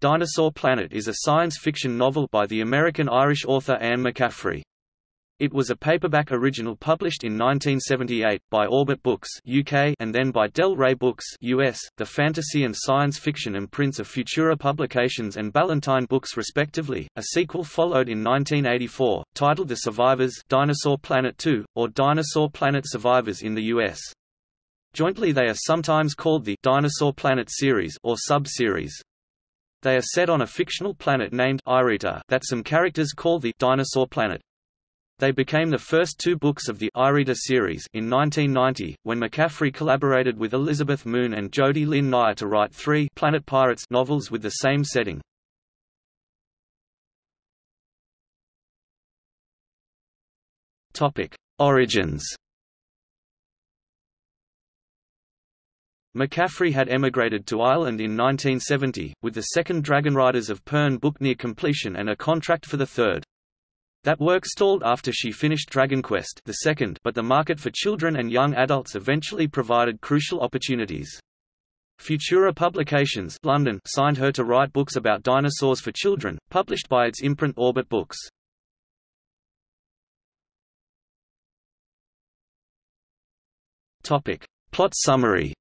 Dinosaur Planet is a science fiction novel by the American-Irish author Anne McCaffrey. It was a paperback original published in 1978 by Orbit Books UK and then by Del Rey Books US, the fantasy and science fiction imprints of Futura Publications and Ballantine Books respectively. A sequel followed in 1984, titled The Survivors Dinosaur Planet 2, or Dinosaur Planet Survivors in the US. Jointly they are sometimes called the Dinosaur Planet series or sub-series. They are set on a fictional planet named Ireta that some characters call the Dinosaur Planet. They became the first two books of the Ireta series in 1990, when McCaffrey collaborated with Elizabeth Moon and Jody Lynn Nye to write three Planet Pirates novels with the same setting. Origins McCaffrey had emigrated to Ireland in 1970, with the second Dragon Riders of Pern book near completion and a contract for the third. That work stalled after she finished Dragon Quest the second, but the market for children and young adults eventually provided crucial opportunities. Futura Publications London signed her to write books about dinosaurs for children, published by its imprint Orbit Books. Plot summary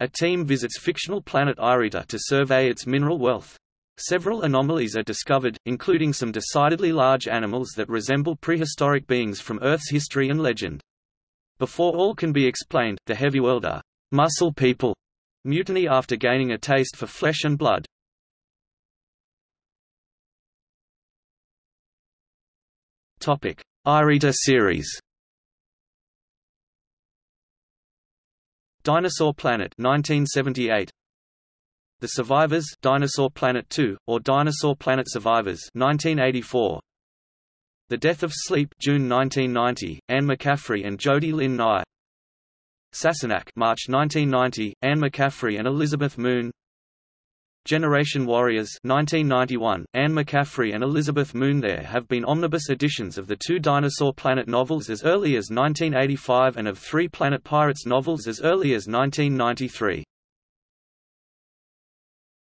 A team visits fictional planet Ireta to survey its mineral wealth. Several anomalies are discovered, including some decidedly large animals that resemble prehistoric beings from Earth's history and legend. Before all can be explained, the heavy muscle people, mutiny after gaining a taste for flesh and blood. Topic: Ireta series. Dinosaur Planet 1978 The Survivors Dinosaur Planet 2 or Dinosaur Planet Survivors 1984 The Death of Sleep June 1990 Anne McCaffrey and Jody Lynn Nye. Sassinak March 1990 Anne McCaffrey and Elizabeth Moon Generation Warriors 1991, Anne McCaffrey and Elizabeth Moon There have been omnibus editions of the two Dinosaur Planet novels as early as 1985 and of three Planet Pirates novels as early as 1993.